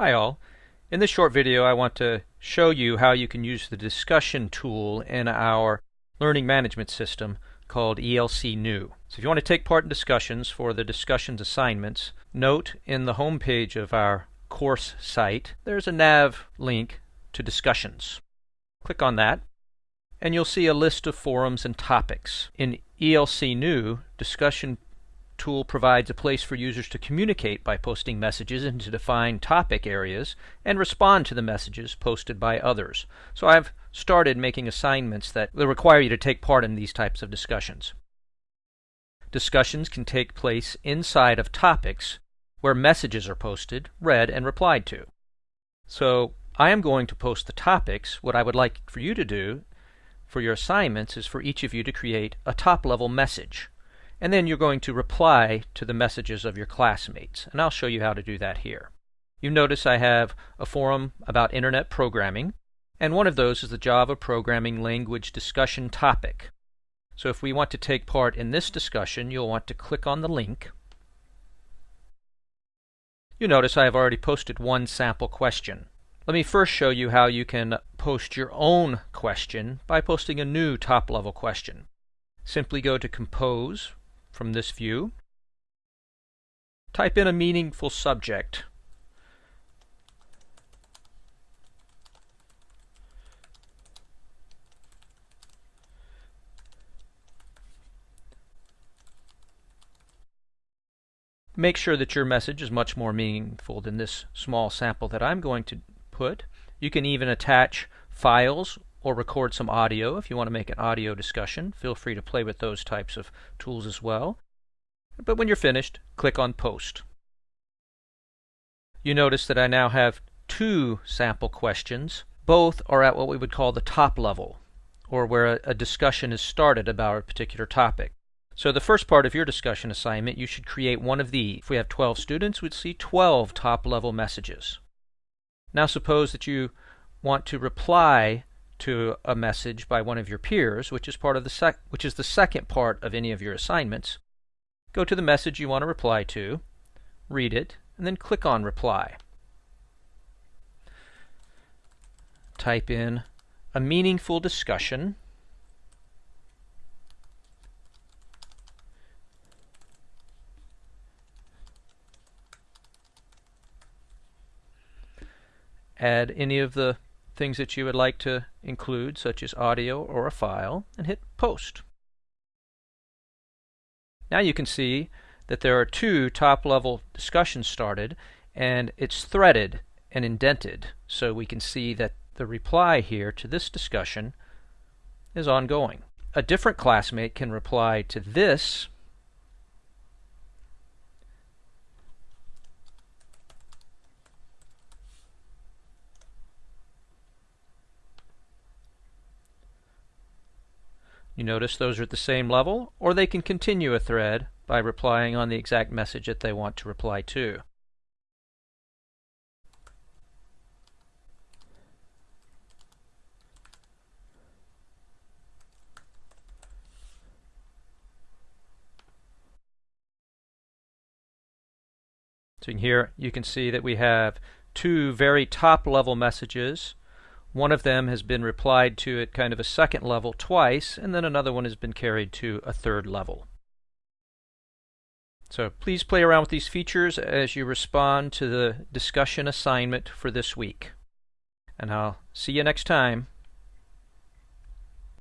Hi all. In this short video I want to show you how you can use the discussion tool in our learning management system called ELC New. So if you want to take part in discussions for the discussions assignments, note in the home page of our course site there's a nav link to discussions. Click on that and you'll see a list of forums and topics. In ELC New, discussion tool provides a place for users to communicate by posting messages into defined topic areas and respond to the messages posted by others. So I've started making assignments that will require you to take part in these types of discussions. Discussions can take place inside of topics where messages are posted, read, and replied to. So I am going to post the topics. What I would like for you to do for your assignments is for each of you to create a top-level message and then you're going to reply to the messages of your classmates. And I'll show you how to do that here. You notice I have a forum about internet programming, and one of those is the Java programming language discussion topic. So if we want to take part in this discussion, you'll want to click on the link. You notice I have already posted one sample question. Let me first show you how you can post your own question by posting a new top-level question. Simply go to Compose, from this view. Type in a meaningful subject. Make sure that your message is much more meaningful than this small sample that I'm going to put. You can even attach files or record some audio if you want to make an audio discussion. Feel free to play with those types of tools as well. But when you're finished, click on Post. You notice that I now have two sample questions. Both are at what we would call the top level, or where a, discussion is started about a particular topic. So the first part of your discussion assignment, you should create one of these. If we have 12 students, we'd see 12 top-level messages. Now suppose that you want to reply to a message by one of your peers, which is part of the sec which is the second part of any of your assignments. Go to the message you want to reply to, read it, and then click on reply. Type in a meaningful discussion add any of the things that you would like to include, such as audio or a file, and hit Post. Now you can see that there are two top-level discussions started, and it's threaded and indented, so we can see that the reply here to this discussion is ongoing. A different classmate can reply to this You notice those are at the same level, or they can continue a thread by replying on the exact message that they want to reply to. So here you can see that we have two very top level messages one of them has been replied to at kind of a second level twice, and then another one has been carried to a third level. So please play around with these features as you respond to the discussion assignment for this week. And I'll see you next time.